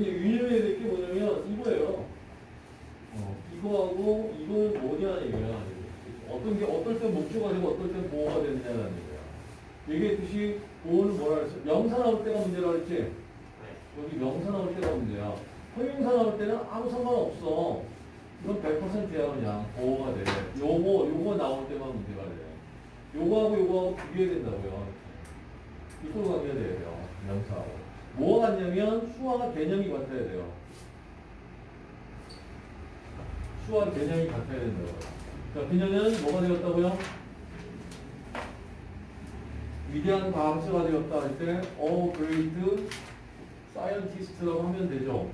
이제 유념해야 될 게 뭐냐면 이거예요. 어, 이거하고 이거는 뭐냐는 얘기야. 어떤 게 어떨 땐 목조가 되고 어떨 땐 보호가 되느냐는 얘기야. 얘기했듯이 보호는 뭐라 그랬어? 명사 나올 때가 문제라 그랬지? 네. 여기 명사 나올 때가 문제야. 형용사 나올 때는 아무 상관없어. 이건 100%야 그냥 보호가 돼. 요거 요거 나올 때만 문제가 돼. 요거하고 요거하고 비교해야 된다고요. equal 관계가 돼야 돼요. 명사하고. 뭐가 같냐면 수와 개념이 같아야 돼요. 수와 개념이 같아야 된다고요. 자, 그녀는 뭐가 되었다고요? 위대한 과학자가 되었다 할 때, a great scientist라고 하면 되죠.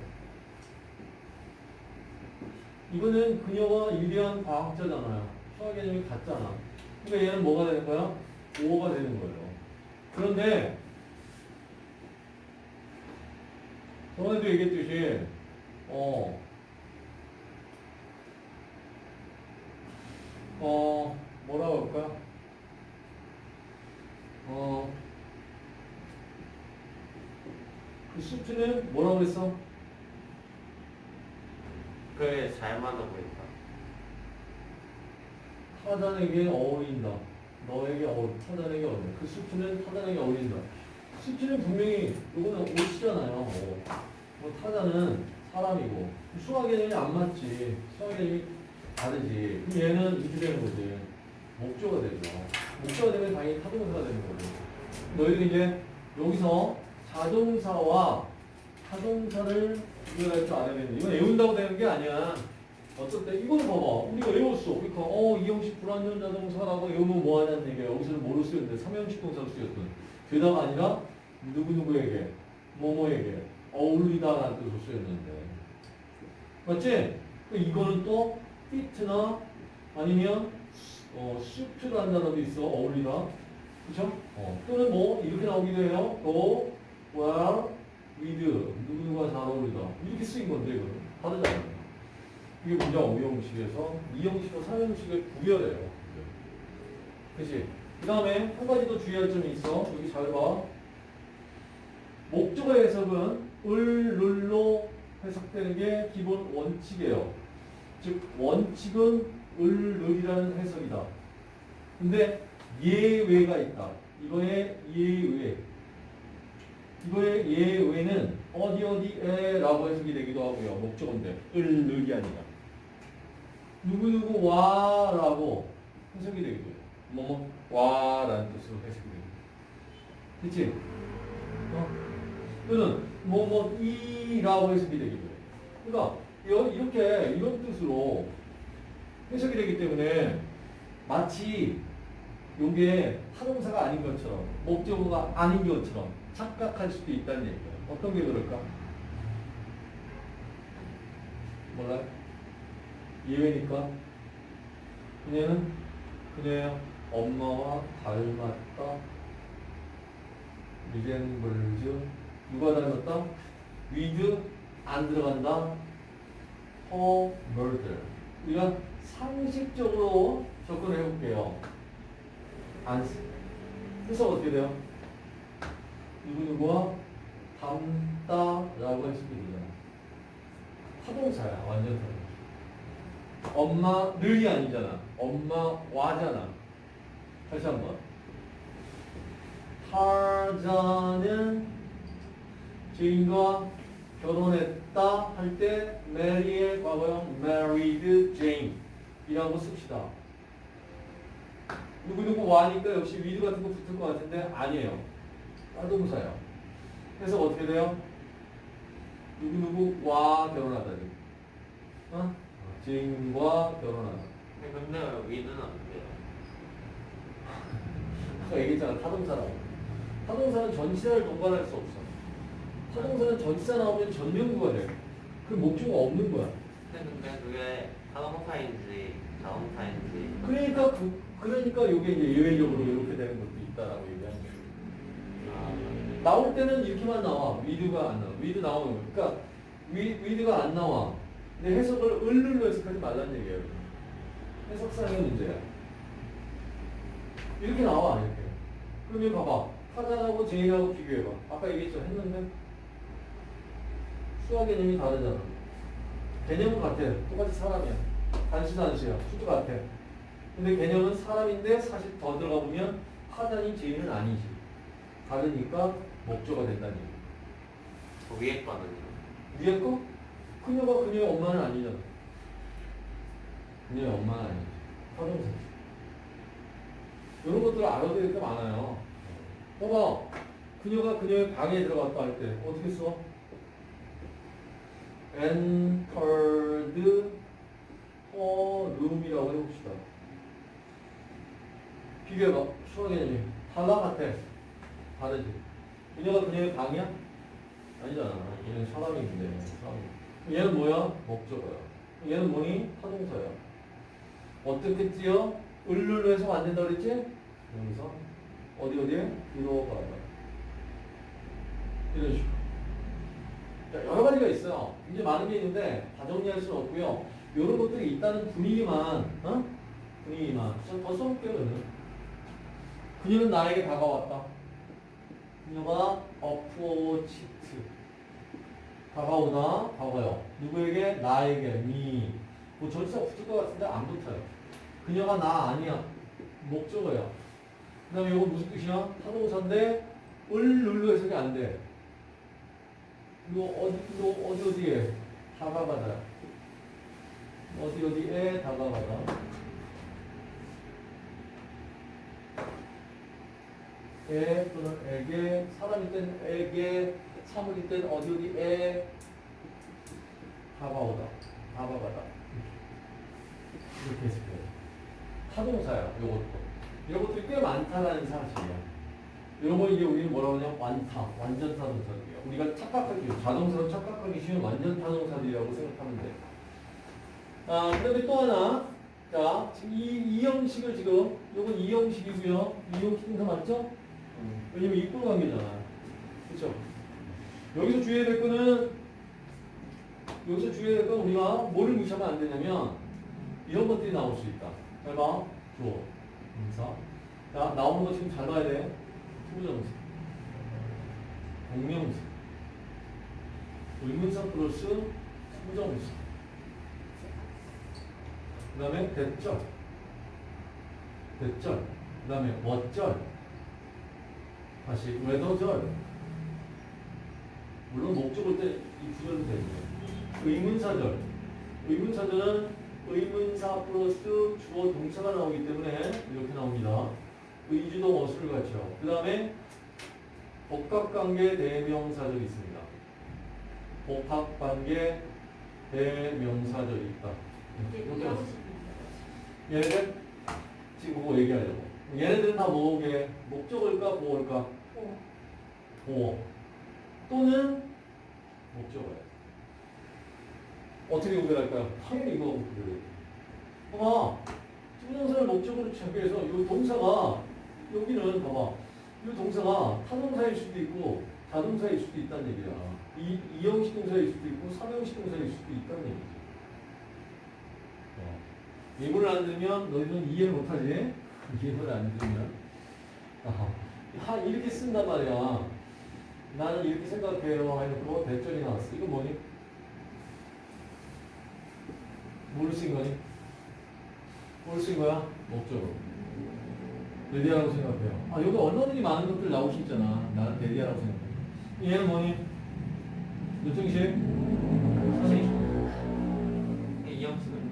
이거는 그녀가 위대한 과학자잖아요. 수와 개념이 같잖아. 그러니까 얘는 뭐가 거야? 오가 되는 거예요. 그런데 저번에도 얘기했듯이 어, 어, 뭐라고 할까? 어, 그 수트는 뭐라고 그랬어? 그게 잘 맞아 보인다. 타잔에게 어울린다. 너에게 어울, 타잔에게 어울린다. 그 수트는 타잔에게 어울린다. 수트는 분명히 이거는 옷이잖아요. 옷. 뭐 타잔은 사람이고 수학 개념이 안 맞지. 수학 개념이 다르지. 그럼 얘는 이렇게 되는 거지. 목조가 되죠. 목조가 되면 당연히 타동사가 되는 거죠. 너희들이 이제 여기서 자동사와 타동사를 구별할 줄 알아야 되는데 이건 외운다고 되는 게 아니야. 어쩔 때 이거는 봐봐. 우리가 외웠어. 그러니까 어 이 형식 불완전 자동사라고 외우면 뭐 하냐는 얘기야. 여기서는 뭐로 쓰였는데 삼형식 동사로 쓰였던. 게다가 아니라 누구누구에게 뭐뭐에게 어울리다라는 뜻으로 쓰였는데. 맞지? 그 이거는 또 fit나 아니면 어, suit라는 단어도 있어. 어울리다. 그쵸? 어. 또는 뭐 이렇게 나오기도 해요. go, where, with 누구누구가 잘 어울리다. 이렇게 쓰인 건데 이거는 다르잖아요. 이게 문장 오형식에서 이형식과 삼형식을 구별해요. 그치? 그 다음에 한 가지 더 주의할 점이 있어. 여기 잘 봐. 목적어 해석은 을, 룰로 해석되는 게 기본 원칙이에요. 즉 원칙은 을, 룰이라는 해석이다. 근데 예외가 있다. 이거의 예외. 이거의 예외는 어디 어디에 라고 해석이 되기도 하고요. 목적어인데 을, 룰이 아니라. 누구누구 와라고 해석이 되기도 해요. 뭐뭐 와 라는 뜻으로 해석이 해요. 그치? 어? 또는 뭐뭐 이라고 해석이 되기도 해요. 그러니까 여- 이렇게 이런 뜻으로 해석이 되기 때문에 마치 요게 타동사가 아닌 것처럼 목적어가 아닌 것처럼 착각할 수도 있다는 얘기예요. 어떤 게 그럴까? 몰라요? 예외니까 그녀는 그녀의 엄마와 닮았다. resembles 누가 닮았다? with 안 들어간다. 허 murder 우리가 상식적으로 접근을 해볼게요. 안 쓰. 해석 어떻게 돼요? 누구누구와 닮다라고 해석이 되잖아. 타동사야 완전 타동사. 엄마를이 아니잖아. 엄마 와잖아. 다시 한번. 타잔은 제인과 결혼했다 할 때 marry의 과거형 married Jane 이라고 씁시다. 누구누구 와니까 역시 with 같은 거 붙을 것 같은데 아니에요. 타동사예요. 그래서 어떻게 돼요? 누구누구 와 결혼하다니. 어? 제인과 결혼하다. 근데 with는 안 돼요. 아까 얘기했잖아 타동사라고. 타동사는 전치사를 동반할 수 없어. 타동사는 전치사 나오면 전명구가 돼. 그 목적어가 없는 거야. 근데 그게 자동사인지 타동사인지 그러니까 그, 그러니까 이게 이제 예외적으로 이렇게 되는 것도 있다라고 얘기하는 거예요. 아, 나올 때는 이렇게만 나와. with가 안 나와. with 나오는 거. 그러니까 위, with가 안 나와. 근데 해석을 을를로 해석하지 말라는 얘기예요. 해석상의 문제야. 이렇게 나와 이렇게. 그럼 여기 봐봐. 타잔하고 제인하고 비교해봐. 아까 얘기했죠. 했는데 수가 개념이 다르잖아. 개념은 같아. 똑같이 사람이야. 단수 단수야. 수도 같아. 근데 개념은 사람인데 사실 더 들어가 보면 타잔이 제인은 아니지. 다르니까 목조가 된다는 얘기. 그 위에 거는요. 위에 거? 그녀가 그녀의 엄마는 아니잖아. 그녀의 엄마는 아니지. 허동사. 이런 것들을 알아둬야 될게 많아요. 봐봐. 그녀가 그녀의 방에 들어갔다 할 때 어떻게 써? entered her room이라고 해봅시다. 비교해봐. 수학 개념이. 달라 같아. 다르지. 그녀가 그녀의 방이야? 아니잖아. 얘는 사람인데. 사람. 얘는 뭐야? 목적어야. 얘는 뭐니? 타동사야. 어떻게 찌어? 을룰로 해서 안 된다 그랬지? 여기서 어디 어디에? 들어가다. 이런 식으로. 자, 여러 가지가 있어요. 굉장히 많은 게 있는데 다 정리할 수는 없고요. 이런 것들이 있다는 분위기만, 어? 분위기만. 저더 써볼게요, 저는. 그녀는 나에게 다가왔다. 그녀가 어프로치트. 다가오다, 다가요. 누구에게? 나에게, 미. 뭐 절차 붙을 것 같은데 안 붙어요. 그녀가 나 아니야. 목적어야. 그 다음에 이거 무슨 뜻이야? 타동사인데 을 눌러 해석이 안 돼. 이거 어디, 이거 어디 어디에? 다가가다. 어디 어디에 다가가다. 에 또는 에게 사람일 땐 에게 사물일 땐 어디 어디에 다가오다. 다가가다. 이렇게 해석해요. 타동사야, 요것도. 이런 것들이 꽤 많다라는 사실이야. 이런 거 이제 우리는 뭐라고 하냐? 완타, 완전 타동사들이야. 우리가 착각하기, 자동사로 착각하기 쉬운 완전 타동사들이라고 생각하면 돼. 아, 그 다음에 또 하나. 자, 이, 이 형식을 지금, 요건 이 형식이고요. 이 형식 동사 맞죠? 왜냐면 이꼴 관계잖아. 그쵸? 여기서 주의해야 될 거는, 여기서 주의해야 될 건 우리가 뭐를 무시하면 안 되냐면, 이런 것들이 나올 수 있다. 잘 봐. 주어, 인사. 자, 나오는 거 지금 잘 봐야 돼. to부정사. 동명사. 의문사 플러스 to부정사. 그 다음에 that절. that절. 그 다음에 뭐절. 다시 whether절. 물론 목적어일 때 if절은 되죠. 의문사절. 의문사절은 의문사 플러스 주어 동사가 나오기 때문에 이렇게 나옵니다. 의주동 어수를 갖죠. 그 다음에 복합관계 대명사절이 있습니다. 복합관계 대명사절이 있다. 이렇게 나왔어요. 얘네들 지금 그거 얘기하려고. 얘네들은 다 뭐게? 목적을까 보호일까? 보호. 또는 목적어야. 어떻게 구별할까요? 당연히 이거 구별해요. 봐봐. 투명사를 목적으로 취합해서 이 동사가 여기는 봐봐. 이 동사가 타동사일 수도 있고 자동사일 수도 있다는 얘기야. 이, 이형식 동사일 수도 있고 삼형식 동사일 수도 있다는 얘기지. 어. 예문을 안 들으면 너희는 이해를 못하지? 예문을 안 들으면. 아, 하, 이렇게 쓴단 말이야. 나는 이렇게 생각해요. 해놓고 대절이 나왔어. 이건 뭐니? 뭘쓴 거니? 뭘쓴 거야? 목적으로. 대디아라고 생각해요. 아, 여기 얼마든지 많은 것들 나올 수 있잖아. 나는 대디아라고 생각해. 얘는 뭐니? 몇 정식? 사실. 이 형식은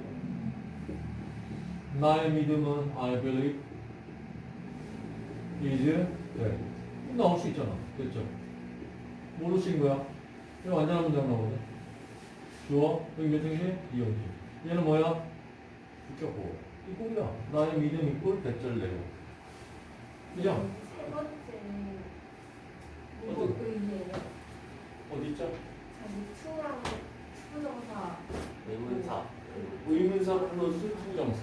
나의 믿음은 I believe is 네. 나올 수 있잖아. 됐죠? 뭐로 쓰인 거야? 이거 완전한 문장 나오거든. 주어, 여기 몇 정식? 이형식. 얘는 뭐야? 붙였고. 이 꼴이야. 나의 믿음 이꼴 대절 내고. 그죠? 세 번째 뭐 어떤? 의미예요? 어디 있죠? 자기 투랑 to부정사 의문사. 의문사 플러스 to부정사.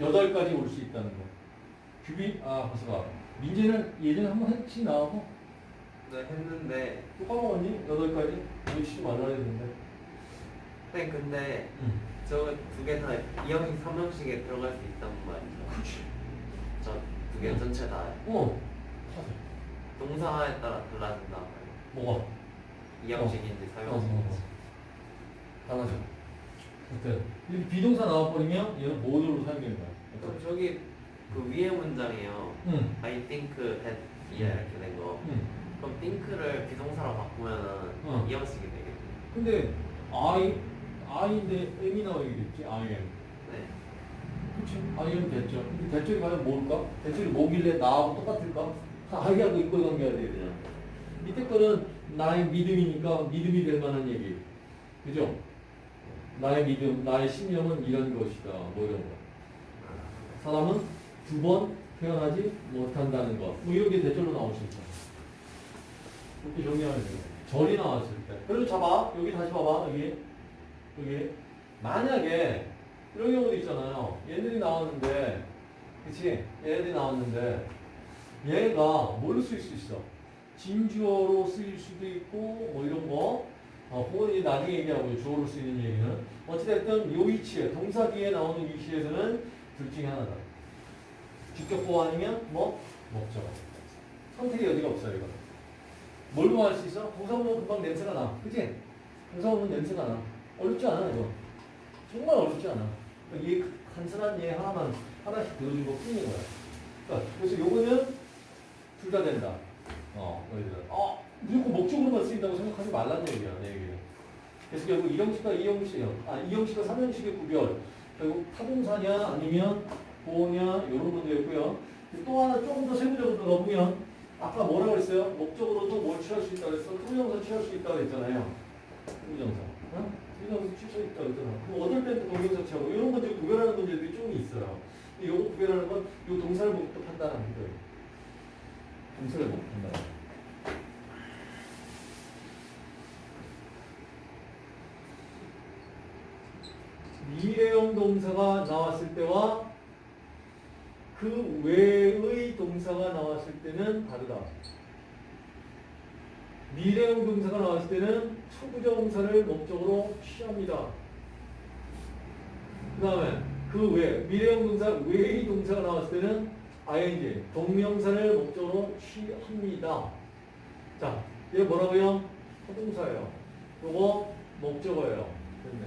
여덟 가지 올 수 있다는 거. 규비, 아, 가서가. 민재는 예전에 한번 했지, 나하고? 네 했는데 또 까먹었니? 여덟 가지? 이거 치지 말라 했는데. 네 근데 응. 저두 개다이 형식 삼 형식에 들어갈 수 있단 말이죠. 그치. 저두 개 전체 다 어. 동사에 따라 달라진단 말이에요. 뭐가? 이 형식인지 어, 사형식인지 달라져. 어때? 이렇게 비동사 나와버리면 얘는 모두로 사용되는 거야. 그럼 저기 그 위에 문장이에요 응. I think that 이렇게 된 거. 응. 그럼 think를 비동사로 바꾸면은 어. 이 형식이 되겠네. 근데 I, I인데 M이 나오겠지? I am. 네. 그치? I am 됐죠. 근데 대절이 과연 뭘까? 대절이 뭐길래 나하고 똑같을까? I하고 이걸 관계해야 되잖아. 밑에 거는 나의 믿음이니까 믿음이 될 만한 얘기. 그죠? 나의 믿음, 나의 신념은 이런 것이다. 뭐 이런 거. 사람은 두 번 태어나지 못한다는 것. 뭐 이런 게 대절로 나올 수 있다. 이렇게 정리하면 돼요. 절이 나왔을 때. 그리고 잡아. 여기 다시 봐봐. 여기. 여기. 만약에 이런 경우도 있잖아요. 얘들이 나왔는데, 그치? 얘들이 나왔는데, 얘가 뭘로 쓰일 수 있어? 진주어로 쓰일 수도 있고, 뭐 이런 거. 어, 그건 이제 나중에 얘기하고 주어로 쓰이는 얘기는. 어찌됐든 요 위치에, 동사 뒤에 나오는 위치에서는 둘 중에 하나다. 주격보 아니면 뭐? 목적. 선택의 여지가 없어요, 이거. 뭘 보면 알수 있어? 동사 보면 금방 냄새가 나. 그치? 동사 보면 냄새가 나. 어렵지 않아, 이거. 정말 어렵지 않아. 그러니까 이 간단한 예 하나만, 하나씩 들어준 것 뿐인 거야. 그러니까 그래서 요거는 둘 다 된다. 어, 너희들. 어, 무조건 목적으로만 쓰인다고 생각하지 말라는 얘기야, 내 얘기는. 그래서 결국 이형식과 이형식 아, 이형식과 삼형식의 구별. 결국 타동사냐, 아니면 보호냐, 이런 문제였고요. 또 하나 조금 더 세부적으로 넣어보면, 아까 뭐라고 그랬어요? 목적으로도 뭘 취할 수 있다고 그랬어? 투명사 취할 수 있다고 그랬잖아요. 투명사. 어? 투명사 취할 수 있다고 그랬잖아. 그럼 어떨 땐 동명사 취하고, 이런 문제 구별하는 문제들이 좀 있어요. 근데 요거 구별하는 건, 요 동사를 보고 판단하는 거예요. 동사를 보고 판단. 미래형 동사가 나왔을 때와 그 외의 동사가 나왔을 때는 다르다. 미래형 동사가 나왔을 때는 초부정사를 목적으로 취합니다. 그 다음에 그 외, 미래형 동사 외의 동사가 나왔을 때는 ing, 동명사를 목적으로 취합니다. 자, 얘 뭐라고요? 허동사예요. 요거 목적어예요. 됐네.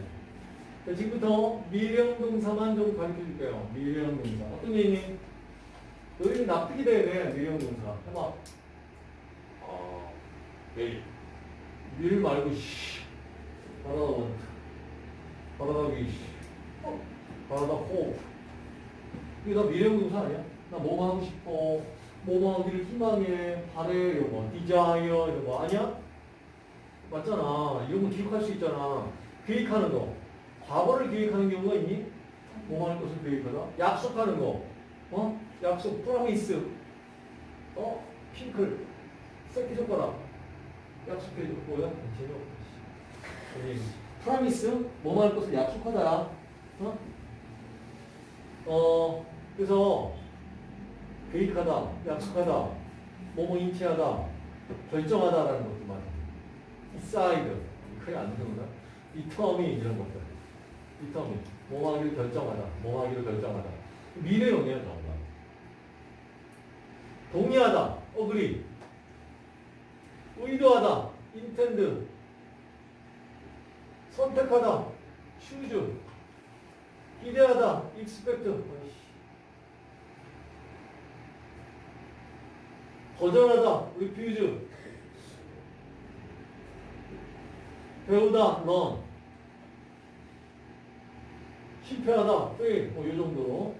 자, 지금부터 미래형 동사만 좀 가르쳐 줄게요. 미래형 동사. 어떤 얘기니? 너희는 납득이 돼야 돼, 미래형 동사. 해봐. 어, 일. 밀 말고, 씨. 바라다 want. 바라다 wish. 어? 바라다 호. 이게 다 미래형 동사 아니야? 나뭐 하고 싶어. 뭐 하기를 희망해. 바래. 요거. desire. 이거 아니야? 맞잖아. 이런 거 기억할 수 있잖아. 계획하는 거. 과거를 계획하는 경우가 있니? 뭐할 것을 계획하다? 약속하는 거. 어? 약속, 프로미스. 어? 핑클. 새끼 손가락. 약속해줘. 뭐야? 재미없다. 프로미스. 뭐할 것을 약속하다. 어? 어, 그래서 계획하다, 약속하다, 뭐뭐 인치하다, 결정하다라는 것도 맞아. decide. 크게 안 되는구나. determine 이런 것들. determine. 뭐 하기를 결정하다, 뭐 하기를 결정하다. 미래형이에요, 전부 다. 동의하다, agree. 의도하다, intend. 선택하다, choose. 기대하다, expect. 거절하다, refuse. 배우다, learn. 실패하다, fail. 뭐이 정도로.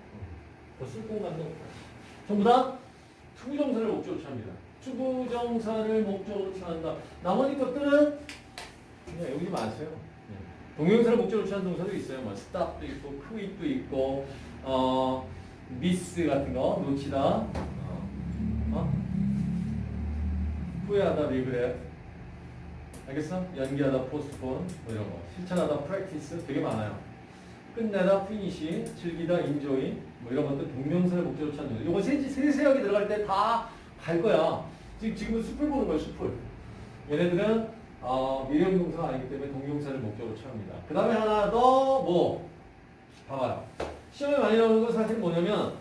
더 쓸 공간도 없다. 전부 다 to부정사를 목적으로 취합니다. to부정사를 목적으로 취한다. 나머지 것들은 그냥 여기 마세요. 네. 동명사를 목적으로 취한 동사도 있어요. 뭐 stop도 있고, quit도 있고, 어, miss 같은 거 놓치다, 어, 어? 후회하다, regret. 알겠어? 연기하다, postpone 뭐 이런 거. 실천하다, practice 되게 많아요. 끝내다, finish, 즐기다, enjoy 뭐 이런 것들 동명사를 목적으로 취한 동사. 세, 세세하게 들어갈 때 다 갈 거야. 지금 지금은 숲을 보는 거야, 숲을. 얘네들은 어, 미래형 동사가 아니기 때문에 동명사를 목적으로 취합니다. 그 다음에 하나 더 뭐? 봐봐요. 시험에 많이 나오는 건 사실 뭐냐면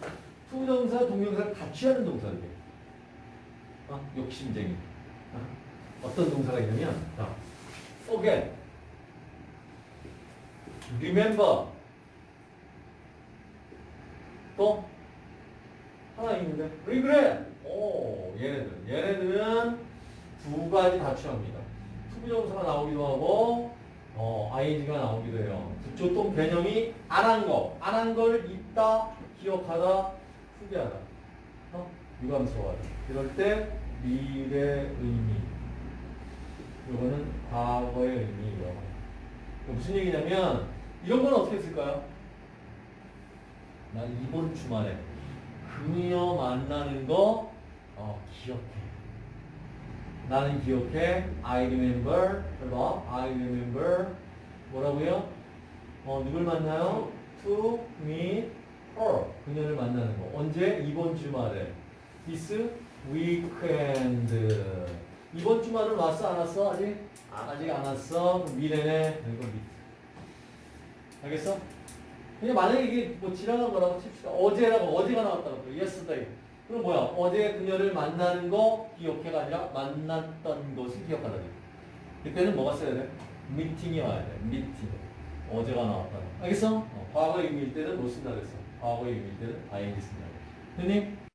to부정사, 동명사를 같이 하는 동사들이에요. 어? 욕심쟁이. 어? 어떤 동사가 있냐면 자, forget, remember 또 하나 있는데 regret. 오 얘네들 얘네들은 두 가지 다 취합니다. to부정사가 나오기도 하고 어, ing가 나오기도 해요. 부조동 개념이 안 한 거, 안 한 걸 있다, 기억하다, 후회하다. 어? 유감스러워하다. 이럴 때 미래 의미. 이거는 과거의 의미예요. 무슨 얘기냐면 이런 건 어떻게 쓸까요? 난 이번 주말에 그녀 만나는 거 어, 기억해. 나는 기억해. I remember. 해봐. I remember. 뭐라고요? 어, 누굴 만나요? To meet her. 그녀를 만나는 거. 언제? 이번 주말에. This weekend. 이번 주말은 왔어? 안 왔어? 아직? 아직 안 왔어? 미래네. 이거 밑. 알겠어? 그냥 만약에 이게 뭐 지나간 거라고 칩시다. 어제라고 어제가 나왔다고. yesterday. 그럼 뭐야? 어제 그녀를 만나는 거 기억해가 아니라 만났던 것을 기억하다. 이때는 뭐가 써야 돼? 미팅이 와야 돼. 미팅. 어제가 나왔다. 알겠어? 어, 과거의 의미일 때는 뭐 쓴다 그랬어? 과거의 의미일 때는 ing 쓴다. 됐니?